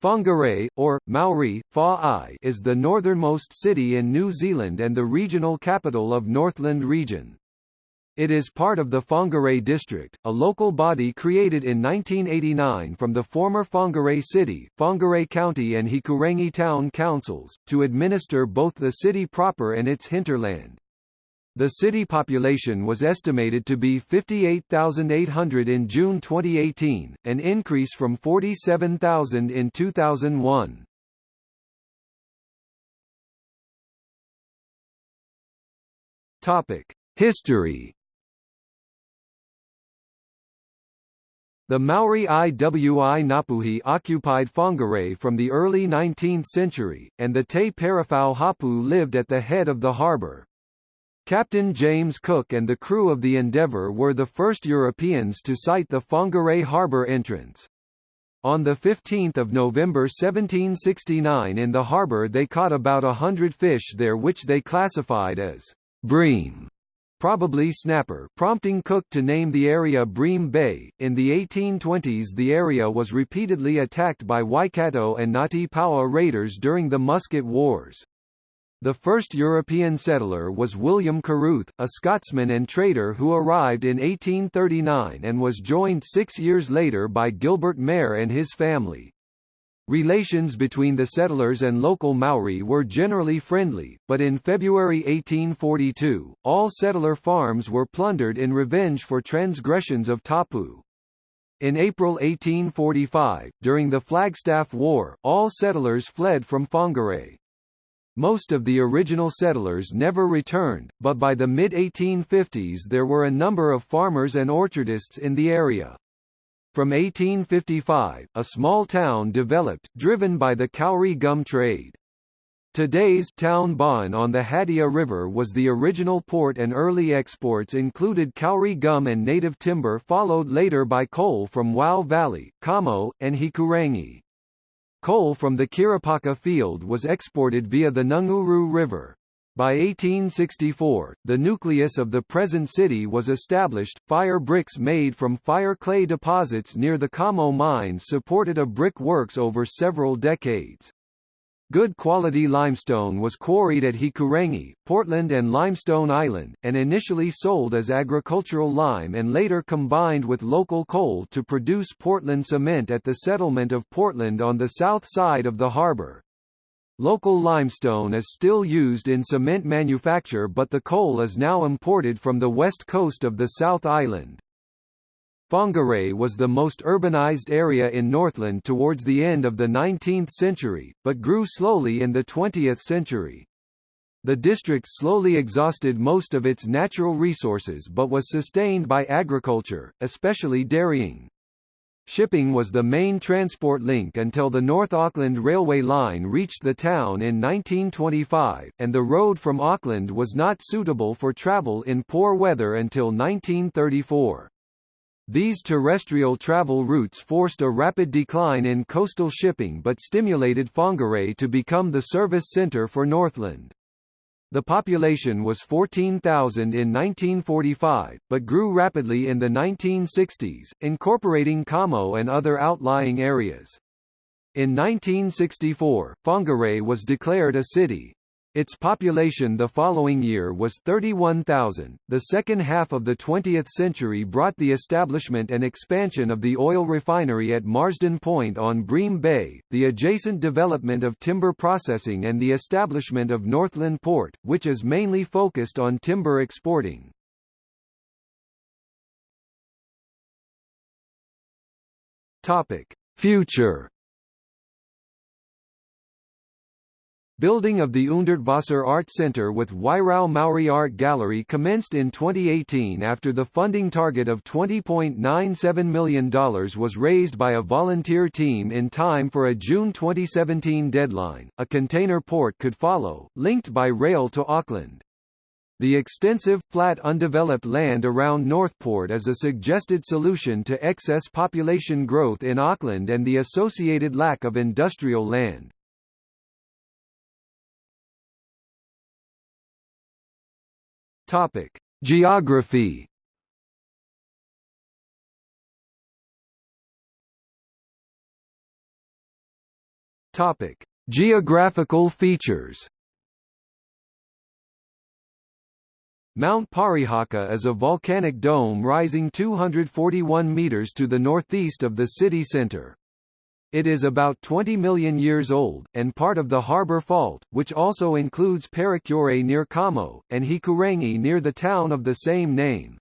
Whangarei, or, Maori, Fa is the northernmost city in New Zealand and the regional capital of Northland Region. It is part of the Whangarei District, a local body created in 1989 from the former Whangarei City, Whangarei County and Hikurangi Town Councils, to administer both the city proper and its hinterland. The city population was estimated to be 58,800 in June 2018, an increase from 47,000 in 2001. Topic: History. The Maori Iwi Ngapuhi occupied Whangarei from the early 19th century, and the Te Parawhau Hapu lived at the head of the harbour. Captain James Cook and the crew of the Endeavour were the first Europeans to sight the Whangarei harbour entrance. On 15 November 1769 in the harbour they caught about a hundred fish there which they classified as bream probably snapper prompting Cook to name the area Bream Bay. In the 1820s the area was repeatedly attacked by Waikato and Ngati Paoa raiders during the Musket Wars. The first European settler was William Carruth, a Scotsman and trader who arrived in 1839 and was joined six years later by Gilbert Mair and his family. Relations between the settlers and local Maori were generally friendly, but in February 1842, all settler farms were plundered in revenge for transgressions of tapu. In April 1845, during the Flagstaff War, all settlers fled from Whangarei. Most of the original settlers never returned, but by the mid-1850s there were a number of farmers and orchardists in the area. From 1855, a small town developed, driven by the Kauri gum trade. Today's town Bon on the Hatea River was the original port and early exports included kauri gum and native timber followed later by coal from Whau Valley, Kamo, and Hikurangi. Coal from the Kiripaka field was exported via the Ngunguru River. By 1864, the nucleus of the present city was established. Fire bricks made from fire clay deposits near the Kamo mines supported a brick works over several decades. Good quality limestone was quarried at Hikurangi, Portland and Limestone Island, and initially sold as agricultural lime and later combined with local coal to produce Portland cement at the settlement of Portland on the south side of the harbour. Local limestone is still used in cement manufacture but the coal is now imported from the west coast of the South Island. Whangarei was the most urbanized area in Northland towards the end of the 19th century, but grew slowly in the 20th century. The district slowly exhausted most of its natural resources but was sustained by agriculture, especially dairying. Shipping was the main transport link until the North Auckland Railway line reached the town in 1925, and the road from Auckland was not suitable for travel in poor weather until 1934. These terrestrial travel routes forced a rapid decline in coastal shipping but stimulated Whangarei to become the service centre for Northland. The population was 14,000 in 1945, but grew rapidly in the 1960s, incorporating Kamo and other outlying areas. In 1964, Whangarei was declared a city, its population the following year was 31,000. The second half of the 20th century brought the establishment and expansion of the oil refinery at Marsden Point on Bream Bay, the adjacent development of timber processing and the establishment of Northland Port, which is mainly focused on timber exporting. Topic: Future Building of the Hundertwasser Art Center with Wairau Maori Art Gallery commenced in 2018 after the funding target of $20.97 million was raised by a volunteer team in time for a June 2017 deadline. A container port could follow, linked by rail to Auckland. The extensive, flat undeveloped land around Northport is a suggested solution to excess population growth in Auckland and the associated lack of industrial land. Topic: Geography. Topic: Geographical features. Mount Parihaka is a volcanic dome rising 241 meters to the northeast of the city center. It is about 20 million years old, and part of the Harbor Fault, which also includes Parakiore near Kamo, and Hikurangi near the town of the same name.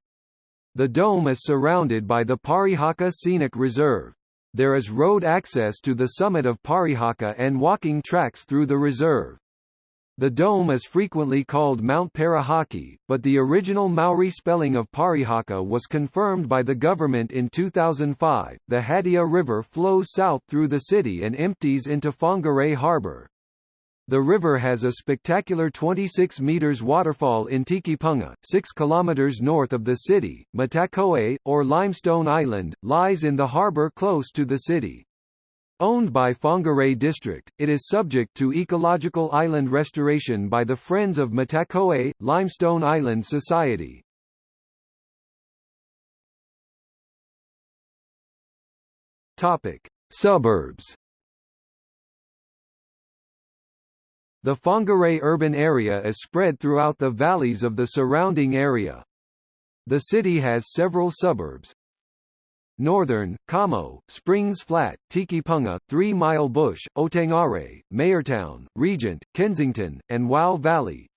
The dome is surrounded by the Parihaka Scenic Reserve. There is road access to the summit of Parihaka and walking tracks through the reserve. The dome is frequently called Mount Parahaki, but the original Maori spelling of Parihaka was confirmed by the government in 2005. The Hatea River flows south through the city and empties into Whangarei Harbour. The river has a spectacular 26 meters waterfall in Tikipunga, 6 kilometers north of the city. Matakoe, or Limestone Island, lies in the harbour close to the city. Owned by Whangarei District, it is subject to ecological island restoration by the Friends of Matakoe, Limestone Island Society. Topic: Suburbs. The Whangarei urban area is spread throughout the valleys of the surrounding area. The city has several suburbs, Northern, Kamo, Springs Flat, Tikipunga, Three Mile Bush, Otangarei, Mairtown, Regent, Kensington, and Whau Valley.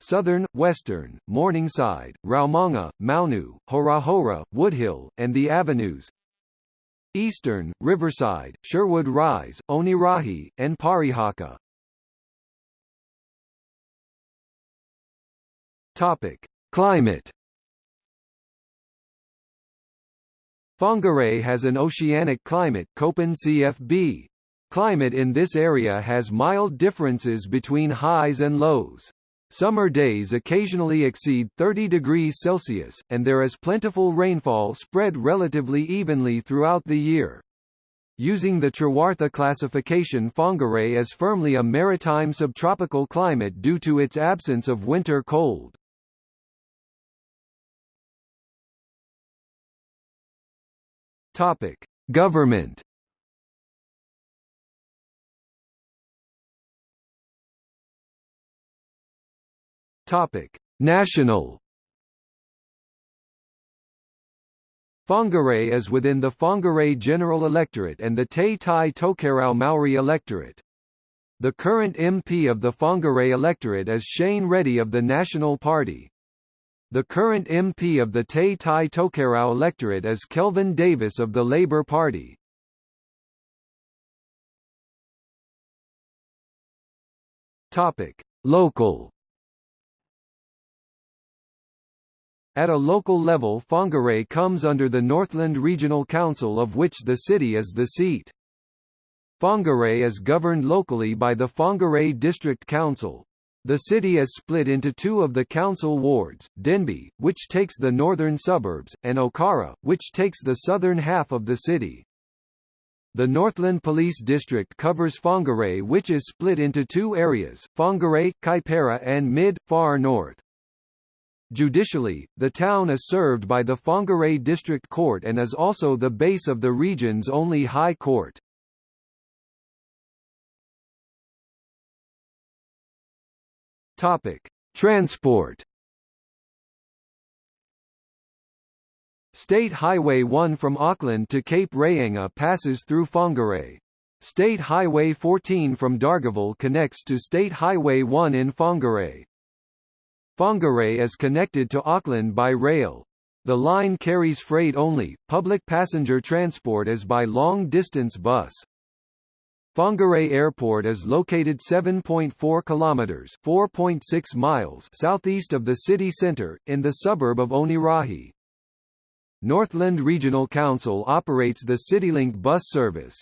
Southern, Western, Morningside, Raumanga, Maunu, Horahora, Woodhill, and the Avenues. Eastern, Riverside, Sherwood Rise, Onerahi, and Parihaka. Topic: Climate Whangarei has an oceanic climate Köppen CFB. Climate in this area has mild differences between highs and lows. Summer days occasionally exceed 30 degrees Celsius, and there is plentiful rainfall spread relatively evenly throughout the year. Using the Trewartha classification Whangarei is firmly a maritime subtropical climate due to its absence of winter cold. Topic: Government. Topic: National. Whangarei is within the Whangarei General Electorate and the Te Tai Tokerau Maori Electorate. The current MP of the Whangarei electorate is Shane Reti of the National Party. The current MP of the Te Tai Tokerau electorate is Kelvin Davis of the Labour Party. Topic: Local. At a local level Whangarei comes under the Northland Regional Council of which the city is the seat. Whangarei is governed locally by the Whangarei District Council. The city is split into two of the council wards, Denby, which takes the northern suburbs, and Okara, which takes the southern half of the city. The Northland Police District covers Whangarei which is split into two areas, Whangarei, Kaipara and Mid-Far North. Judicially, the town is served by the Whangarei District Court and is also the base of the region's only high court. Topic: Transport. State Highway 1 from Auckland to Cape Reinga passes through Whangarei. State Highway 14 from Dargaville connects to State Highway 1 in Whangarei. Whangarei is connected to Auckland by rail. The line carries freight only, public passenger transport is by long-distance bus. Whangarei Airport is located 7.4 kilometers (4.6 miles) southeast of the city center in the suburb of Onerahi. Northland Regional Council operates the CityLink bus service.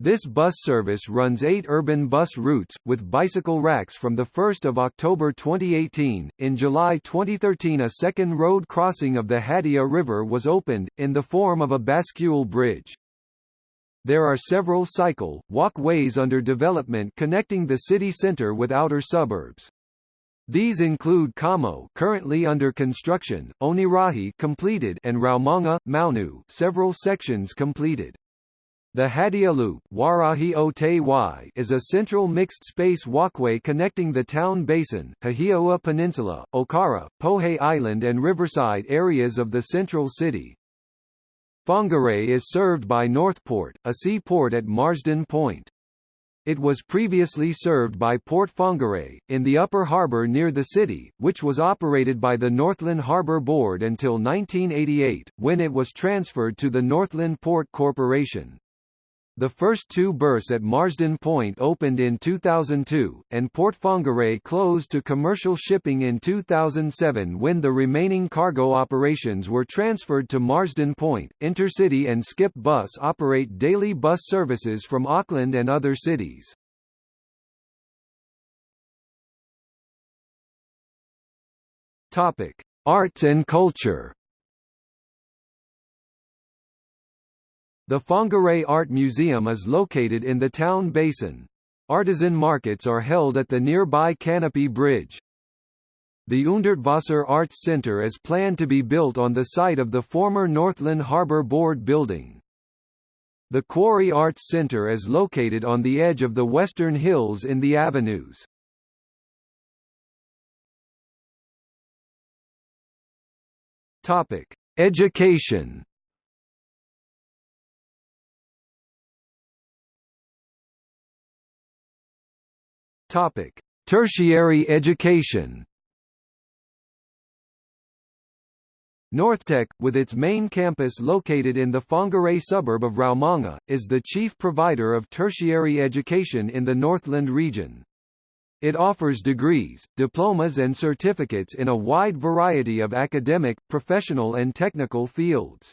This bus service runs eight urban bus routes, with bicycle racks from 1 October 2018. In July 2013 a second road crossing of the Hatea River was opened, in the form of a bascule bridge. There are several cycle, walk ways under development connecting the city centre with outer suburbs. These include Kamo currently under construction, Onerahi completed and Raumanga, Maunu several sections completed. The Hatea Loop is a central mixed-space walkway connecting the town basin, Hahiaua Peninsula, Okara, Pohe Island and Riverside areas of the central city. Whangarei is served by Northport, a seaport at Marsden Point. It was previously served by Port Whangarei, in the upper harbour near the city, which was operated by the Northland Harbour Board until 1988, when it was transferred to the Northland Port Corporation. The first two berths at Marsden Point opened in 2002, and Port Whangarei closed to commercial shipping in 2007 when the remaining cargo operations were transferred to Marsden Point. Intercity and Skip Bus operate daily bus services from Auckland and other cities. Topic: Arts and culture. The Whangarei Art Museum is located in the town basin. Artisan markets are held at the nearby Canopy Bridge. The Hundertwasser Arts Center is planned to be built on the site of the former Northland Harbor Board building. The Quarry Arts Center is located on the edge of the Western Hills in the avenues. Topic: Education Topic: Tertiary education. Northtec, with its main campus located in the Whangarei suburb of Raumanga, is the chief provider of tertiary education in the Northland region. It offers degrees, diplomas and certificates in a wide variety of academic, professional and technical fields.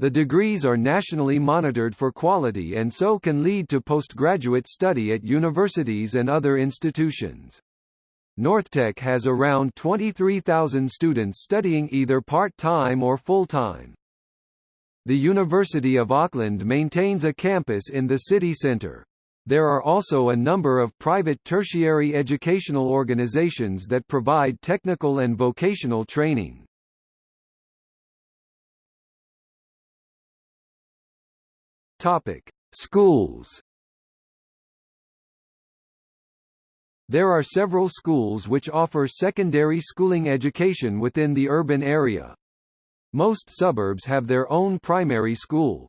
The degrees are nationally monitored for quality and so can lead to postgraduate study at universities and other institutions. Northtec has around 23,000 students studying either part-time or full-time. The University of Auckland maintains a campus in the city centre. There are also a number of private tertiary educational organizations that provide technical and vocational training. Topic: Schools. There are several schools which offer secondary schooling education within the urban area. Most suburbs have their own primary school.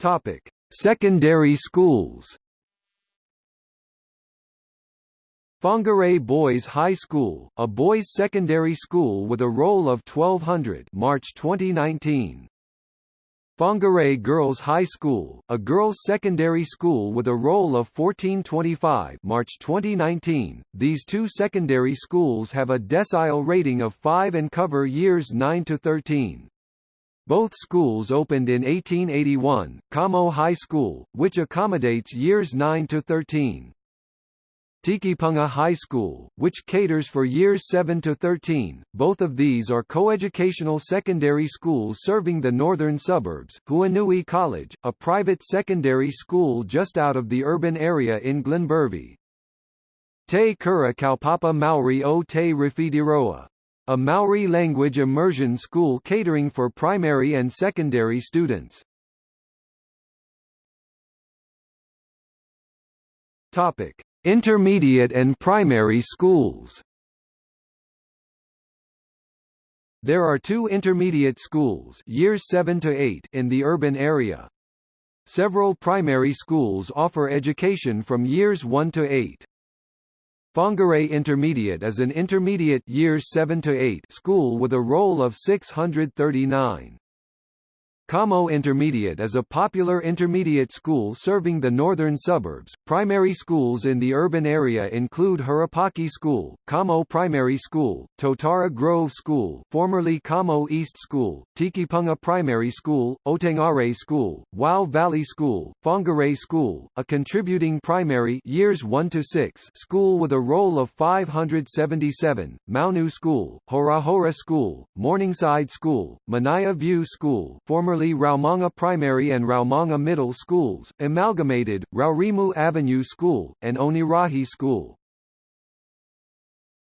Topic: Secondary schools. Whangarei Boys High School, a boys' secondary school with a roll of 1200 March 2019. Whangarei Girls High School, a girls' secondary school with a roll of 1425 March 2019. These two secondary schools have a decile rating of 5 and cover years 9 to 13. Both schools opened in 1881, Kamo High School, which accommodates years 9 to 13. Tikipunga High School, which caters for years 7 to 13. Both of these are coeducational secondary schools serving the northern suburbs. Huanui College, a private secondary school just out of the urban area in Glenbervie. Te Kura Kaupapa Maori o Te Rawhitiroa, a Maori language immersion school catering for primary and secondary students. Topic: Intermediate and primary schools There are two intermediate schools years 7 to 8 in the urban area. Several primary schools offer education from years 1 to 8. Whangarei Intermediate is an intermediate years 7 to 8 school with a roll of 639. Kamo Intermediate is a popular intermediate school serving the northern suburbs. Primary schools in the urban area include Hurupaki School, Kamo Primary School, Totara Grove School, formerly Kamo East School, Tikipunga Primary School, Otangarei School, Whau Valley School, Whangarei School, a contributing primary years 1 to 6 school with a roll of 577, Maunu School, Horahora School, Morningside School, Manaia View School, formerly formerly Raumanga Primary and Raumanga Middle Schools, amalgamated, Raurimu Avenue School, and Onerahi School.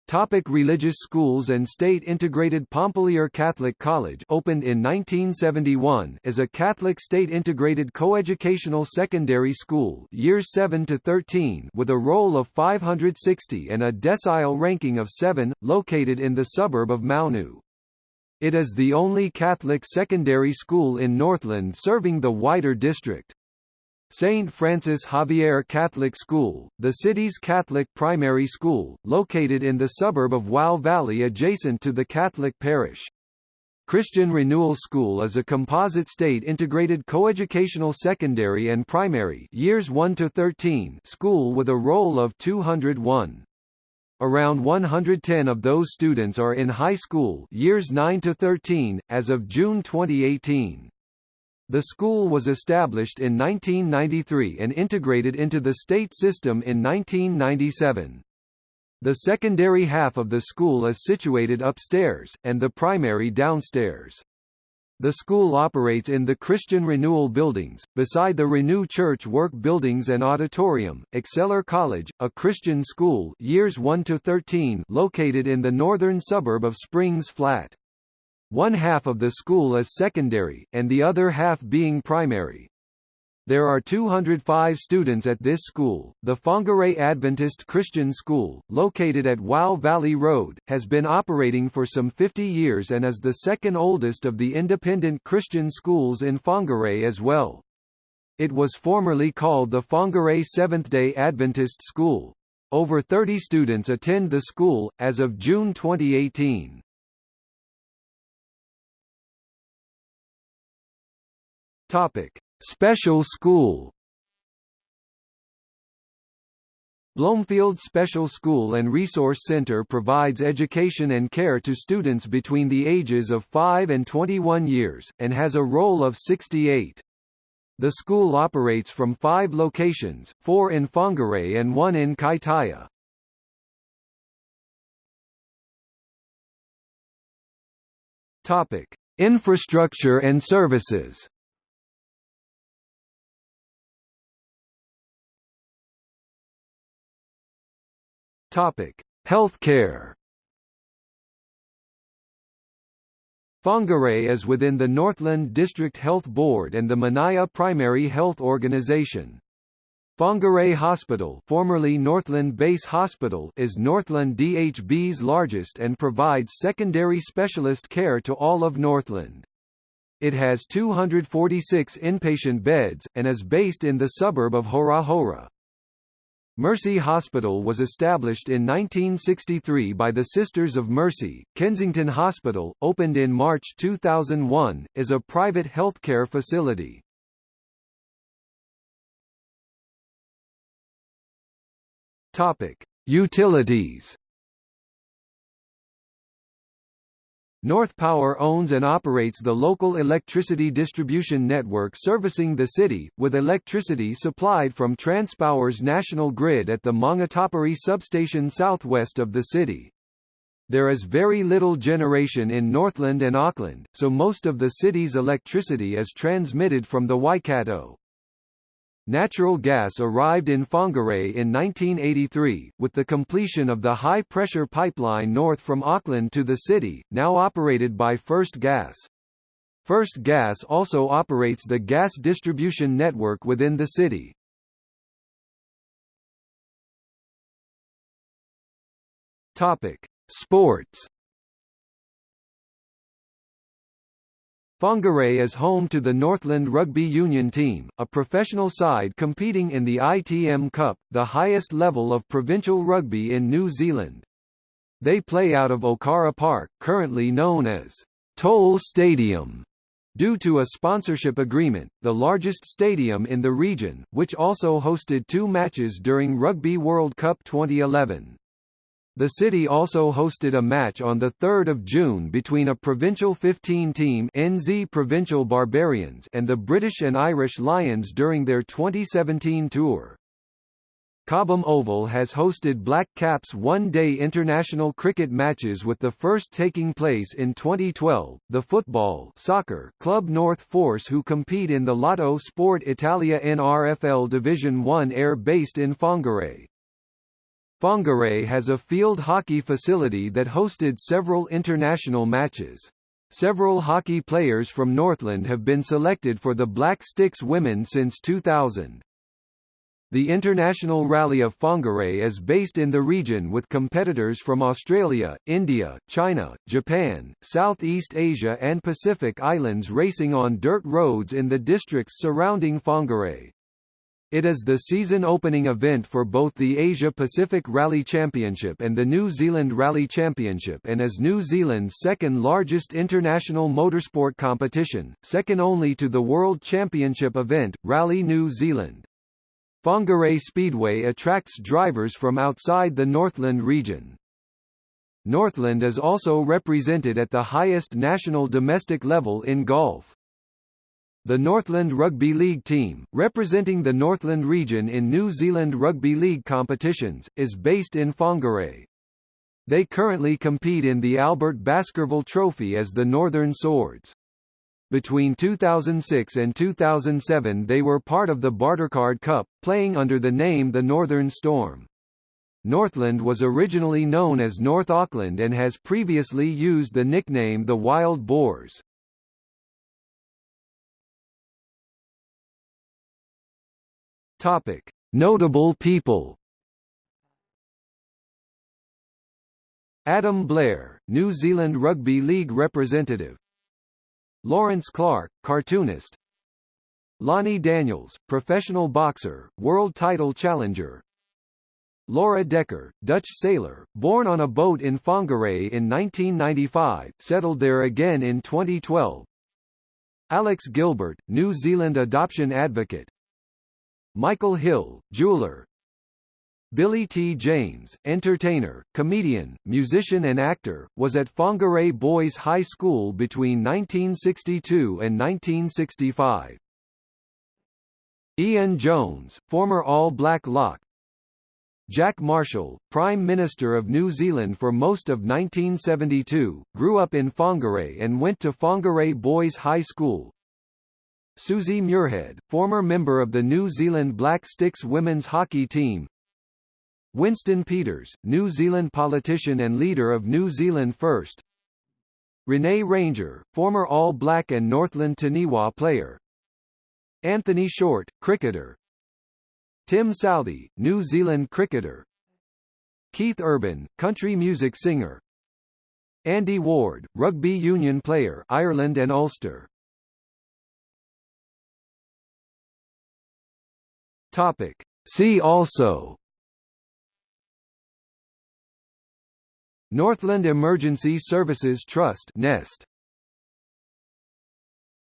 Topic religious schools and state-integrated Pompallier Catholic College opened in 1971 is a Catholic state-integrated coeducational secondary school years 7 to 13 with a roll of 560 and a decile ranking of 7, located in the suburb of Maunu. It is the only Catholic secondary school in Northland serving the wider district. St. Francis Xavier Catholic School, the city's Catholic primary school, located in the suburb of Whau Valley adjacent to the Catholic parish. Christian Renewal School is a composite state-integrated coeducational secondary and primary years 1 to 13 school with a roll of 201. Around 110 of those students are in high school years 9 to 13, as of June 2018. The school was established in 1993 and integrated into the state system in 1997. The secondary half of the school is situated upstairs, and the primary downstairs. The school operates in the Christian Renewal buildings, beside the Renew Church Work buildings and auditorium. Excellere College, a Christian school years 1 to 13 located in the northern suburb of Springs Flat. One half of the school is secondary, and the other half being primary. There are 205 students at this school. The Whangarei Adventist Christian School, located at Whau Valley Road, has been operating for some 50 years and is the second oldest of the independent Christian schools in Whangarei as well. It was formerly called the Whangarei Seventh-day Adventist School. Over 30 students attend the school, as of June 2018. Topic: Special School. Bloomfield Special School and Resource Center provides education and care to students between the ages of 5 and 21 years, and has a roll of 68. The school operates from five locations, four in Whangarei and one in Kaitaia. Infrastructure and services. Topic: Healthcare. Whangarei is within the Northland District Health Board and the Manaia Primary Health Organization. Whangarei Hospital formerly Northland Base Hospital is Northland DHB's largest and provides secondary specialist care to all of Northland. It has 246 inpatient beds, and is based in the suburb of Hora Hora. Mercy Hospital was established in 1963 by the Sisters of Mercy. Kensington Hospital, opened in March 2001, is a private healthcare facility. Topic: Utilities. North Power owns and operates the local electricity distribution network servicing the city, with electricity supplied from Transpower's national grid at the Maungatapere substation southwest of the city. There is very little generation in Northland and Auckland, so most of the city's electricity is transmitted from the Waikato. Natural gas arrived in Whangarei in 1983, with the completion of the high-pressure pipeline north from Auckland to the city, now operated by First Gas. First Gas also operates the gas distribution network within the city. Topic: Sports Whangarei is home to the Northland Rugby Union team, a professional side competing in the ITM Cup, the highest level of provincial rugby in New Zealand. They play out of Okara Park, currently known as Toll Stadium, due to a sponsorship agreement, the largest stadium in the region, which also hosted two matches during Rugby World Cup 2011. The city also hosted a match on 3 June between a Provincial 15 team NZ Provincial Barbarians and the British and Irish Lions during their 2017 tour. Cobham Oval has hosted Black Caps one-day international cricket matches with the first taking place in 2012. The football soccer club North Force who compete in the Lotto Sport Italia NRFL Division 1 Air based in Whangarei. Whangarei has a field hockey facility that hosted several international matches. Several hockey players from Northland have been selected for the Black Sticks women since 2000. The International Rally of Whangarei is based in the region with competitors from Australia, India, China, Japan, Southeast Asia and Pacific Islands racing on dirt roads in the districts surrounding Whangarei. It is the season opening event for both the Asia-Pacific Rally Championship and the New Zealand Rally Championship and is New Zealand's second largest international motorsport competition, second only to the World Championship event, Rally New Zealand. Whangarei Speedway attracts drivers from outside the Northland region. Northland is also represented at the highest national domestic level in golf. The Northland Rugby League team, representing the Northland region in New Zealand Rugby League competitions, is based in Whangarei. They currently compete in the Albert Baskerville Trophy as the Northern Swords. Between 2006 and 2007 they were part of the Bartercard Cup, playing under the name the Northern Storm. Northland was originally known as North Auckland and has previously used the nickname the Wild Boars. Topic: Notable people. Adam Blair, New Zealand Rugby League representative. Lawrence Clark, cartoonist. Lonnie Daniels, professional boxer, world title challenger. Laura Dekker, Dutch sailor, born on a boat in Whangarei in 1995, settled there again in 2012. Alex Gilbert, New Zealand adoption advocate. Michael Hill, jeweler Billy T. James, entertainer, comedian, musician and actor, was at Whangarei Boys High School between 1962 and 1965. Ian Jones, former All Black lock Jack Marshall, Prime Minister of New Zealand for most of 1972, grew up in Whangarei and went to Whangarei Boys High School, Susie Muirhead, former member of the New Zealand Black Sticks women's hockey team. Winston Peters, New Zealand politician and leader of New Zealand First. Rene Ranger, former All Black and Northland Taniwha player. Anthony Short, cricketer. Tim Southee, New Zealand cricketer. Keith Urban, country music singer. Andy Ward, rugby union player Ireland and Ulster Topic. See also Northland Emergency Services Trust Nest